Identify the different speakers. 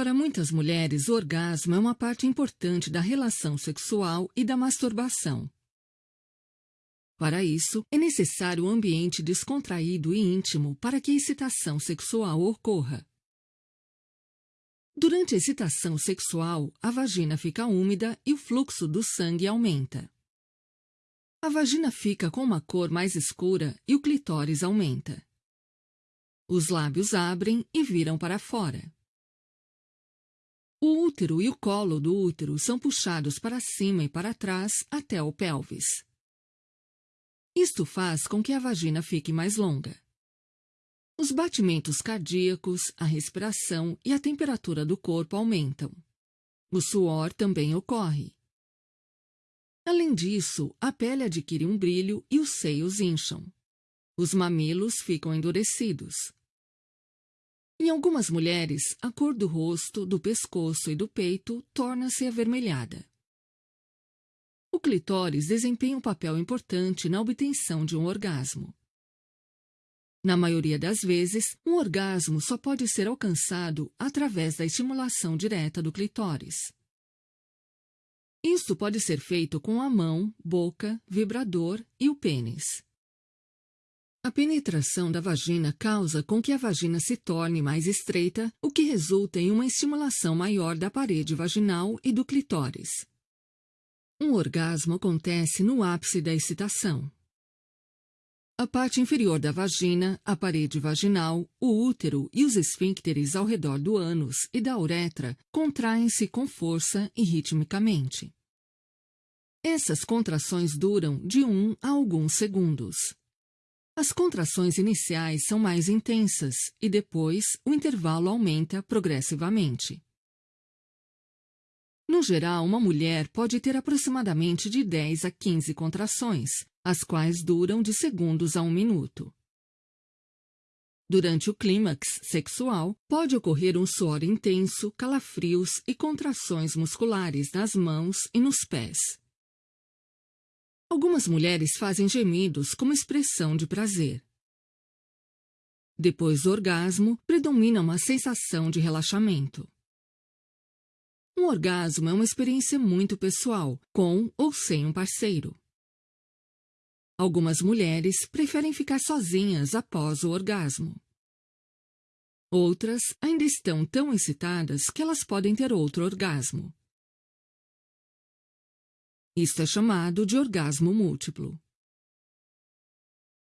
Speaker 1: Para muitas mulheres, o orgasmo é uma parte importante da relação sexual e da masturbação. Para isso, é necessário um ambiente descontraído e íntimo para que a excitação sexual ocorra. Durante a excitação sexual, a vagina fica úmida e o fluxo do sangue aumenta. A vagina fica com uma cor mais escura e o clitóris aumenta. Os lábios abrem e viram para fora. O útero e o colo do útero são puxados para cima e para trás até o pelvis. Isto faz com que a vagina fique mais longa. Os batimentos cardíacos, a respiração e a temperatura do corpo aumentam. O suor também ocorre. Além disso, a pele adquire um brilho e os seios incham. Os mamilos ficam endurecidos. Em algumas mulheres, a cor do rosto, do pescoço e do peito torna-se avermelhada. O clitóris desempenha um papel importante na obtenção de um orgasmo. Na maioria das vezes, um orgasmo só pode ser alcançado através da estimulação direta do clitóris. Isto pode ser feito com a mão, boca, vibrador e o pênis. A penetração da vagina causa com que a vagina se torne mais estreita, o que resulta em uma estimulação maior da parede vaginal e do clitóris. Um orgasmo acontece no ápice da excitação. A parte inferior da vagina, a parede vaginal, o útero e os esfíncteres ao redor do ânus e da uretra contraem-se com força e ritmicamente. Essas contrações duram de um a alguns segundos. As contrações iniciais são mais intensas e depois o intervalo aumenta progressivamente. No geral, uma mulher pode ter aproximadamente de 10 a 15 contrações, as quais duram de segundos a um minuto. Durante o clímax sexual, pode ocorrer um suor intenso, calafrios e contrações musculares nas mãos e nos pés. Algumas mulheres fazem gemidos como expressão de prazer. Depois do orgasmo, predomina uma sensação de relaxamento. Um orgasmo é uma experiência muito pessoal, com ou sem um parceiro. Algumas mulheres preferem ficar sozinhas após o orgasmo. Outras ainda estão tão excitadas que elas podem ter outro orgasmo. Isto é chamado de orgasmo múltiplo.